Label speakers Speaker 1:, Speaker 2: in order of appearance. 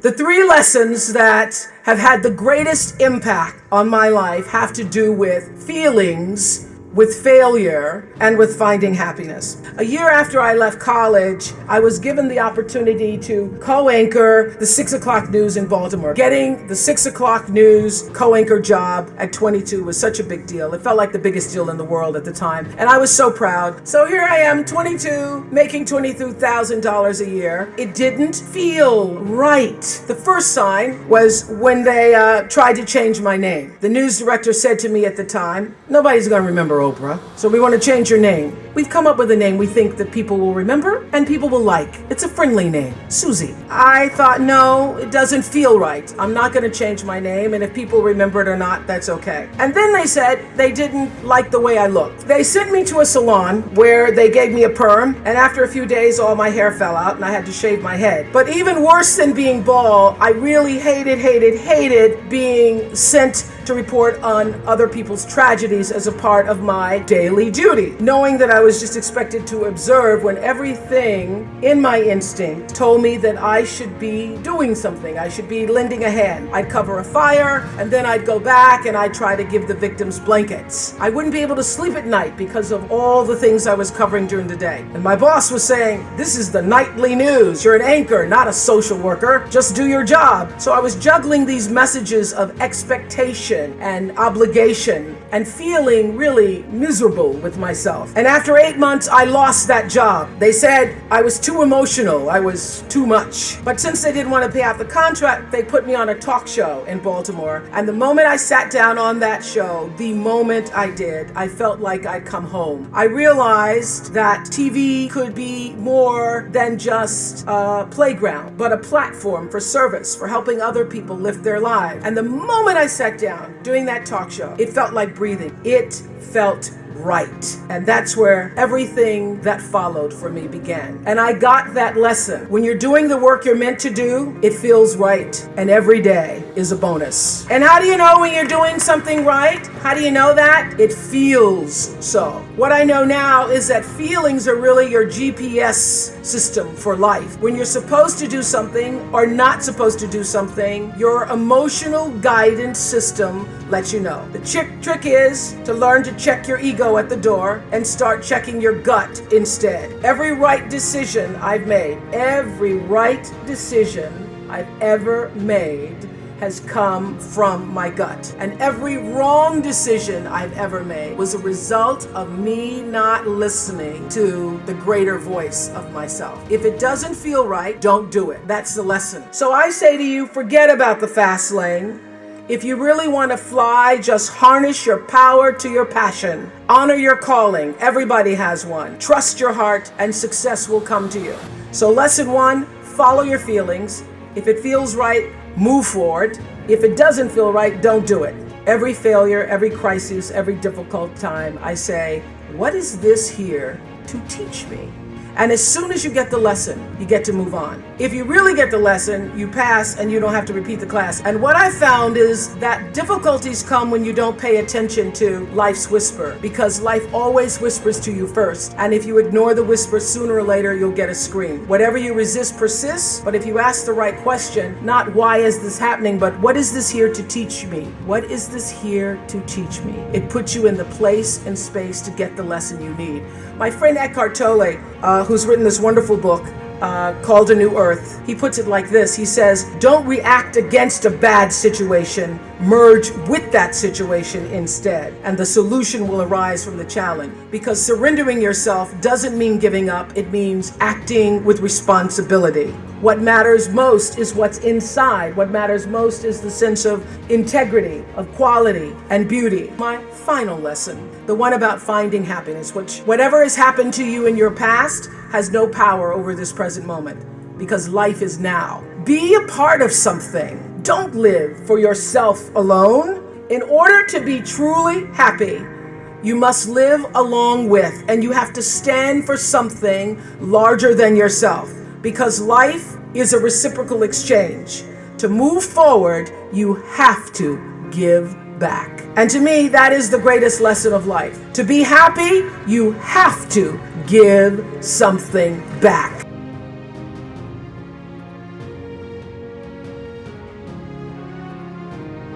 Speaker 1: The three lessons that have had the greatest impact on my life have to do with feelings with failure and with finding happiness. A year after I left college, I was given the opportunity to co-anchor the 6 o'clock news in Baltimore. Getting the 6 o'clock news co-anchor job at 22 was such a big deal. It felt like the biggest deal in the world at the time. And I was so proud. So here I am, 22, making $22,000 a year. It didn't feel right. The first sign was when they uh, tried to change my name. The news director said to me at the time, nobody's gonna remember Oprah. So we want to change your name. We've come up with a name we think that people will remember and people will like. It's a friendly name, Susie. I thought, no, it doesn't feel right. I'm not going to change my name, and if people remember it or not, that's okay. And then they said they didn't like the way I looked. They sent me to a salon where they gave me a perm, and after a few days, all my hair fell out and I had to shave my head. But even worse than being bald, I really hated, hated, hated being sent to report on other people's tragedies as a part of my daily duty, knowing that I was just expected to observe when everything in my instinct told me that I should be doing something. I should be lending a hand. I'd cover a fire and then I'd go back and I'd try to give the victims blankets. I wouldn't be able to sleep at night because of all the things I was covering during the day. And my boss was saying, this is the nightly news. You're an anchor, not a social worker. Just do your job. So I was juggling these messages of expectation and obligation and feeling really miserable with myself. And after eight months, I lost that job. They said I was too emotional, I was too much. But since they didn't want to pay out the contract, they put me on a talk show in Baltimore. And the moment I sat down on that show, the moment I did, I felt like I'd come home. I realized that TV could be more than just a playground, but a platform for service, for helping other people lift their lives. And the moment I sat down doing that talk show, it felt like breathing. It felt right. And that's where everything that followed for me began. And I got that lesson. When you're doing the work you're meant to do, it feels right. And every day is a bonus. And how do you know when you're doing something right? How do you know that? It feels so. What I know now is that feelings are really your GPS system for life. When you're supposed to do something or not supposed to do something, your emotional guidance system lets you know. The trick, trick is to learn to check your ego at the door and start checking your gut instead. Every right decision I've made, every right decision I've ever made has come from my gut. And every wrong decision I've ever made was a result of me not listening to the greater voice of myself. If it doesn't feel right, don't do it. That's the lesson. So I say to you, forget about the fast lane. If you really want to fly, just harness your power to your passion. Honor your calling. Everybody has one. Trust your heart and success will come to you. So lesson one, follow your feelings. If it feels right, move forward. If it doesn't feel right, don't do it. Every failure, every crisis, every difficult time, I say, what is this here to teach me? And as soon as you get the lesson, you get to move on. If you really get the lesson, you pass and you don't have to repeat the class. And what I found is that difficulties come when you don't pay attention to life's whisper because life always whispers to you first. And if you ignore the whisper, sooner or later, you'll get a scream. Whatever you resist persists, but if you ask the right question, not why is this happening, but what is this here to teach me? What is this here to teach me? It puts you in the place and space to get the lesson you need. My friend Eckhart Tolle, uh, who's written this wonderful book uh, called A New Earth. He puts it like this. He says, don't react against a bad situation, merge with that situation instead. And the solution will arise from the challenge. Because surrendering yourself doesn't mean giving up. It means acting with responsibility. What matters most is what's inside. What matters most is the sense of integrity, of quality, and beauty. My final lesson, the one about finding happiness, which whatever has happened to you in your past has no power over this present moment because life is now. Be a part of something. Don't live for yourself alone. In order to be truly happy, you must live along with, and you have to stand for something larger than yourself because life is a reciprocal exchange. To move forward, you have to give back. And to me, that is the greatest lesson of life. To be happy, you have to give something back.